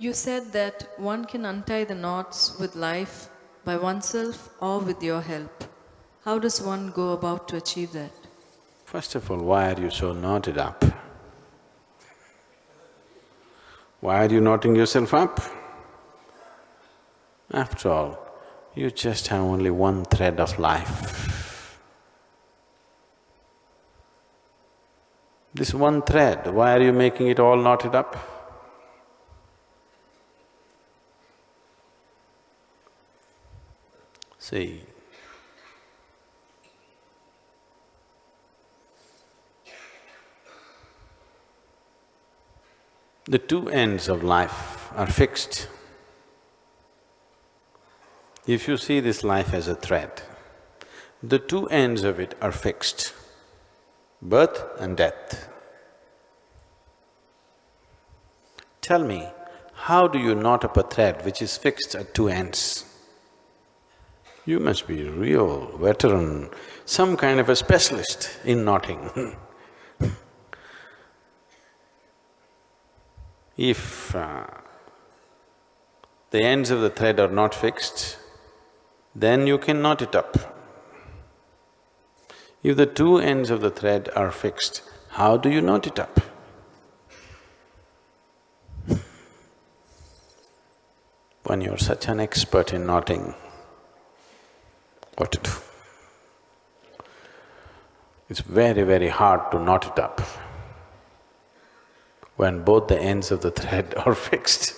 You said that one can untie the knots with life by oneself or with your help. How does one go about to achieve that? First of all, why are you so knotted up? Why are you knotting yourself up? After all, you just have only one thread of life. This one thread, why are you making it all knotted up? See, the two ends of life are fixed. If you see this life as a thread, the two ends of it are fixed, birth and death. Tell me, how do you knot up a thread which is fixed at two ends? You must be a real veteran, some kind of a specialist in knotting If uh, the ends of the thread are not fixed, then you can knot it up. If the two ends of the thread are fixed, how do you knot it up? When you're such an expert in knotting, what to do? It's very, very hard to knot it up when both the ends of the thread are fixed.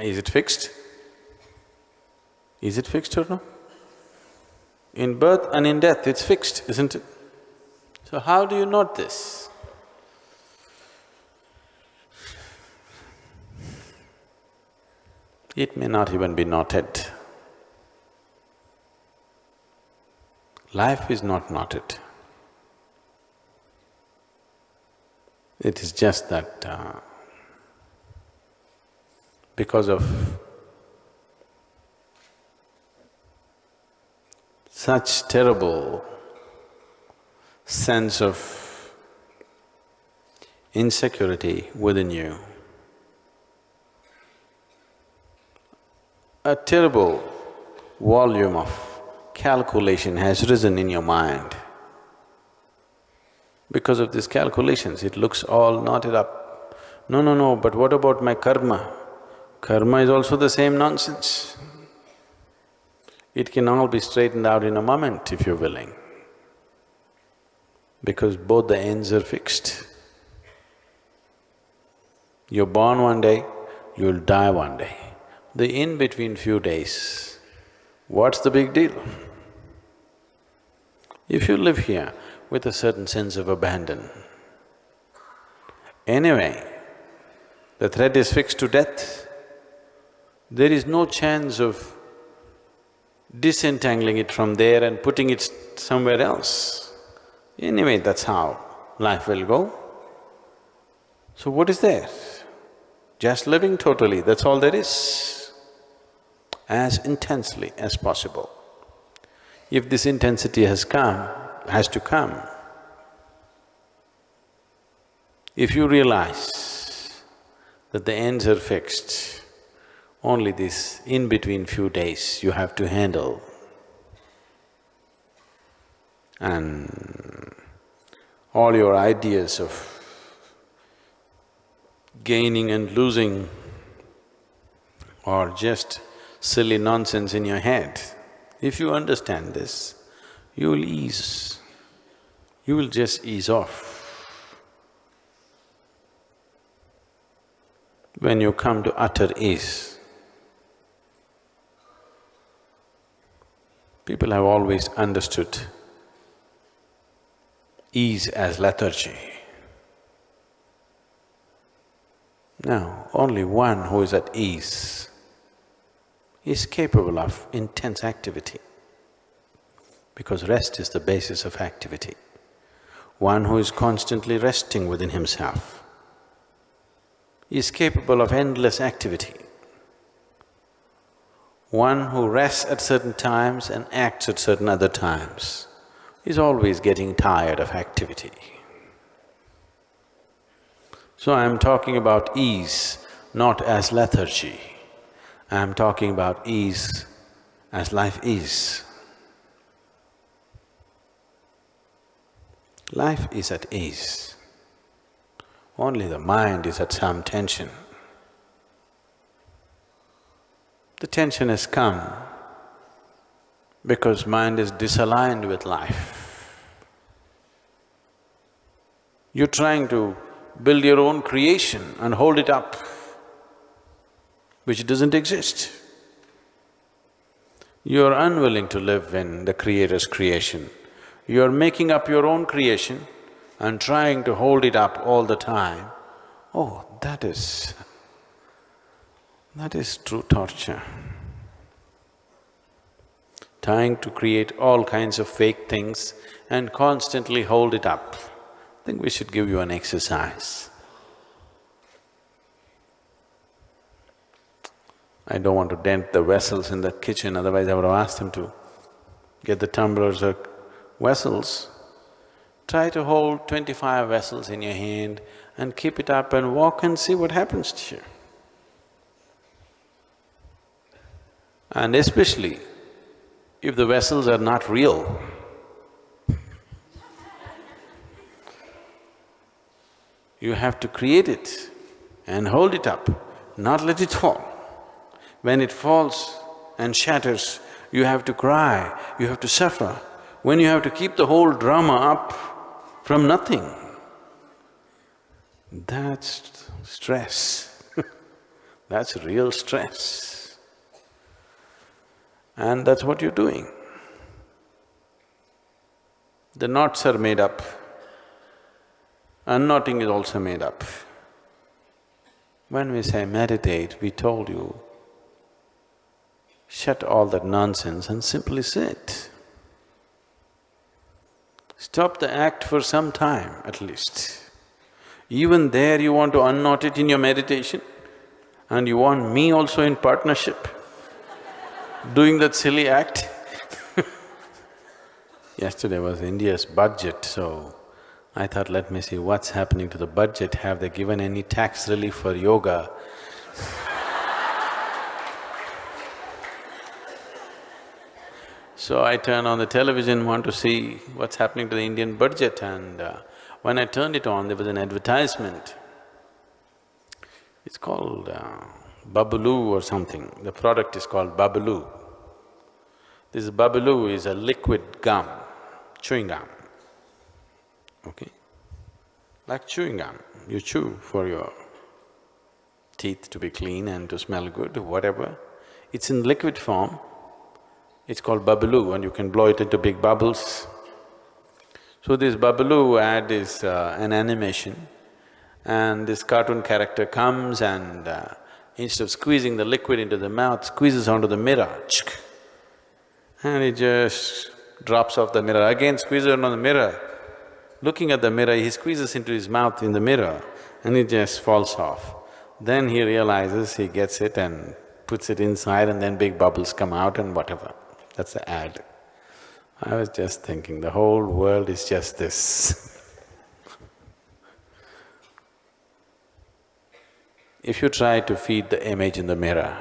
Is it fixed? Is it fixed or no? In birth and in death, it's fixed, isn't it? So how do you knot this? It may not even be knotted. Life is not knotted. It is just that uh, because of such terrible sense of insecurity within you, a terrible volume of calculation has risen in your mind. Because of these calculations, it looks all knotted up. No, no, no, but what about my karma? Karma is also the same nonsense. It can all be straightened out in a moment if you're willing, because both the ends are fixed. You're born one day, you'll die one day. The in-between few days, what's the big deal? If you live here, with a certain sense of abandon. Anyway, the thread is fixed to death. There is no chance of disentangling it from there and putting it somewhere else. Anyway, that's how life will go. So what is there? Just living totally, that's all there is. As intensely as possible. If this intensity has come, has to come. If you realize that the ends are fixed, only this in-between few days you have to handle. And all your ideas of gaining and losing are just silly nonsense in your head. If you understand this, you will ease you will just ease off. When you come to utter ease, people have always understood ease as lethargy. Now, only one who is at ease is capable of intense activity because rest is the basis of activity one who is constantly resting within himself is capable of endless activity. One who rests at certain times and acts at certain other times is always getting tired of activity. So I'm talking about ease, not as lethargy. I'm talking about ease as life is. Life is at ease. Only the mind is at some tension. The tension has come because mind is disaligned with life. You're trying to build your own creation and hold it up, which doesn't exist. You're unwilling to live in the Creator's creation. You're making up your own creation and trying to hold it up all the time. Oh, that is… that is true torture. Trying to create all kinds of fake things and constantly hold it up. I think we should give you an exercise. I don't want to dent the vessels in that kitchen, otherwise I would have asked them to get the tumblers or vessels. Try to hold twenty-five vessels in your hand and keep it up and walk and see what happens to you. And especially if the vessels are not real, you have to create it and hold it up, not let it fall. When it falls and shatters, you have to cry, you have to suffer. When you have to keep the whole drama up from nothing, that's stress that's real stress. And that's what you're doing. The knots are made up, unknotting is also made up. When we say meditate, we told you, shut all that nonsense and simply sit. Stop the act for some time at least. Even there you want to unknot it in your meditation and you want me also in partnership doing that silly act Yesterday was India's budget, so I thought, let me see what's happening to the budget, have they given any tax relief for yoga? So I turn on the television, want to see what's happening to the Indian budget and uh, when I turned it on, there was an advertisement. It's called uh, Babaloo or something, the product is called Babaloo. This Babaloo is a liquid gum, chewing gum, okay? Like chewing gum, you chew for your teeth to be clean and to smell good, whatever. It's in liquid form, it's called Babaloo and you can blow it into big bubbles. So this Babaloo ad is uh, an animation and this cartoon character comes and uh, instead of squeezing the liquid into the mouth, squeezes onto the mirror, and it just drops off the mirror, again squeezes onto the mirror. Looking at the mirror, he squeezes into his mouth in the mirror and it just falls off. Then he realizes, he gets it and puts it inside and then big bubbles come out and whatever. That's the ad. I was just thinking, the whole world is just this If you try to feed the image in the mirror,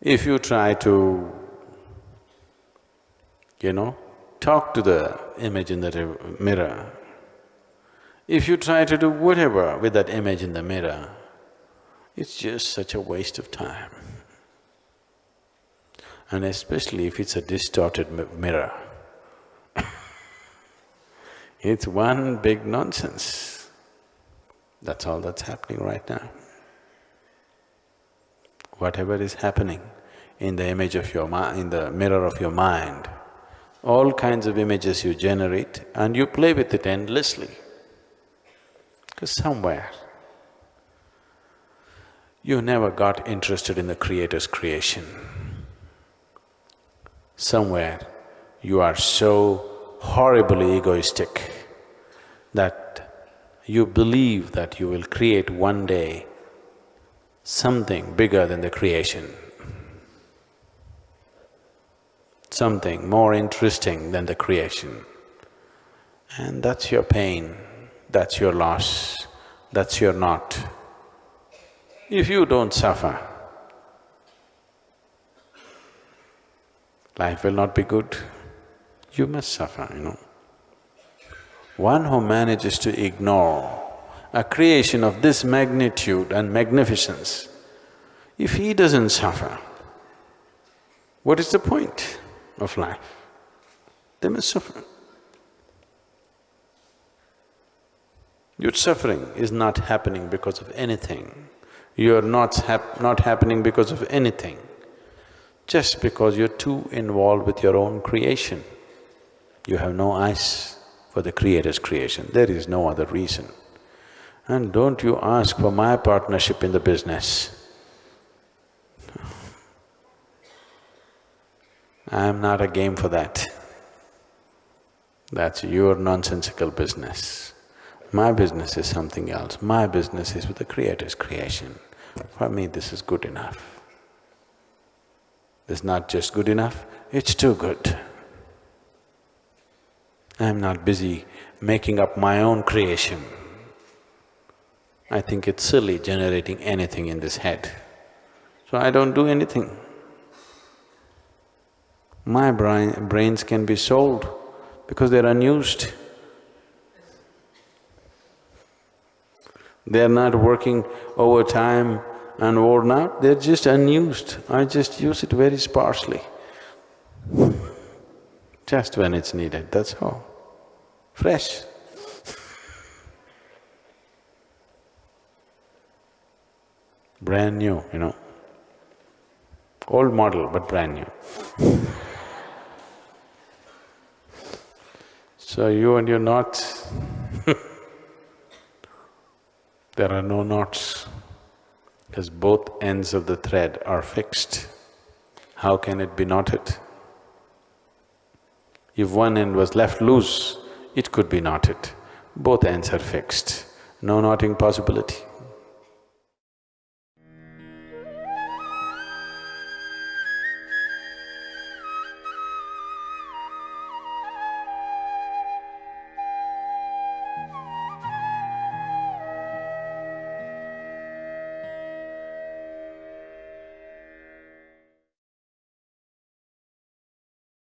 if you try to, you know, talk to the image in the mirror, if you try to do whatever with that image in the mirror, it's just such a waste of time and especially if it's a distorted mirror. it's one big nonsense. That's all that's happening right now. Whatever is happening in the image of your mind, in the mirror of your mind, all kinds of images you generate and you play with it endlessly. Because somewhere, you never got interested in the Creator's creation somewhere you are so horribly egoistic that you believe that you will create one day something bigger than the creation, something more interesting than the creation. And that's your pain, that's your loss, that's your knot. If you don't suffer, life will not be good. You must suffer, you know. One who manages to ignore a creation of this magnitude and magnificence, if he doesn't suffer, what is the point of life? They must suffer. Your suffering is not happening because of anything. You're not hap not happening because of anything, just because you're too involved with your own creation. You have no eyes for the Creator's creation, there is no other reason. And don't you ask for my partnership in the business. I'm not a game for that. That's your nonsensical business. My business is something else. My business is with the Creator's creation. For me, this is good enough. Is not just good enough, it's too good. I'm not busy making up my own creation. I think it's silly generating anything in this head. So I don't do anything. My brain, brains can be sold because they're unused. They're not working overtime and worn out, they're just unused. I just use it very sparsely. Just when it's needed, that's all. Fresh. Brand new, you know. Old model, but brand new. So you and your knots there are no knots because both ends of the thread are fixed. How can it be knotted? If one end was left loose, it could be knotted. Both ends are fixed, no knotting possibility.